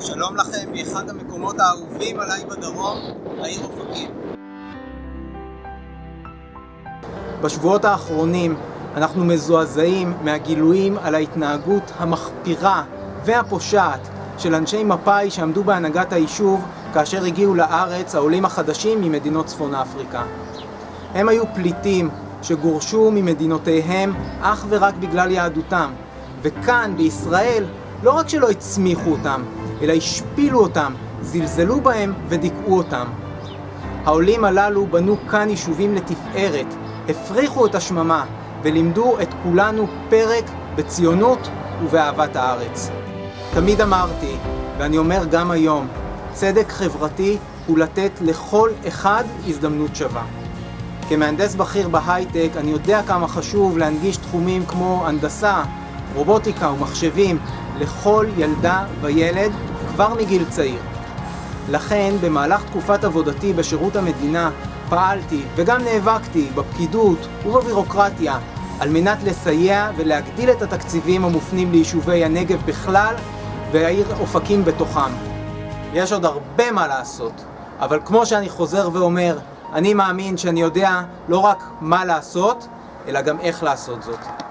שלום לכם מאחד המקומות האהובים עליי בדרום, העיר אופקים. בשבועות האחרונים אנחנו מזועזעים מהגילויים על ההתנהגות המחפירה והפושעת של אנשי מפא"י שעמדו בהנהגת היישוב כאשר הגיעו לארץ העולים החדשים ממדינות צפון אפריקה. הם היו פליטים שגורשו ממדינותיהם אך ורק בגלל יהדותם, וכאן בישראל לא רק שלא הצמיחו אותם, אלא השפילו אותם, זלזלו בהם ודיכאו אותם. העולים הללו בנו כאן יישובים לתפארת, הפריחו את השממה ולימדו את כולנו פרק בציונות ובאהבת הארץ. תמיד אמרתי, ואני אומר גם היום, צדק חברתי הוא לתת לכל אחד הזדמנות שווה. כמהנדס בכיר בהייטק אני יודע כמה חשוב להנגיש תחומים כמו הנדסה, רובוטיקה ומחשבים לכל ילדה וילד כבר מגיל צעיר. לכן במהלך תקופת עבודתי בשירות המדינה פעלתי וגם נאבקתי בפקידות ובבירוקרטיה על מנת לסייע ולהגדיל את התקציבים המופנים ליישובי הנגב בכלל והעיר אופקים בתוכם. יש עוד הרבה מה לעשות, אבל כמו שאני חוזר ואומר, אני מאמין שאני יודע לא רק מה לעשות, אלא גם איך לעשות זאת.